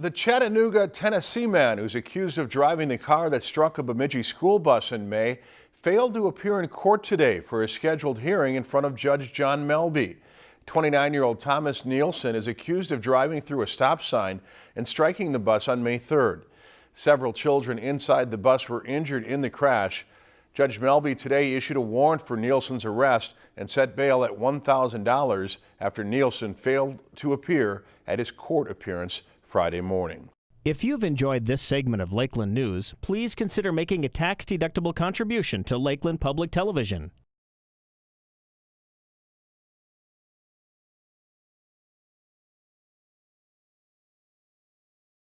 The Chattanooga, Tennessee man who's accused of driving the car that struck a Bemidji school bus in May failed to appear in court today for a scheduled hearing in front of Judge John Melby. 29-year-old Thomas Nielsen is accused of driving through a stop sign and striking the bus on May 3rd. Several children inside the bus were injured in the crash. Judge Melby today issued a warrant for Nielsen's arrest and set bail at $1,000 after Nielsen failed to appear at his court appearance Friday morning. If you've enjoyed this segment of Lakeland News, please consider making a tax-deductible contribution to Lakeland Public Television.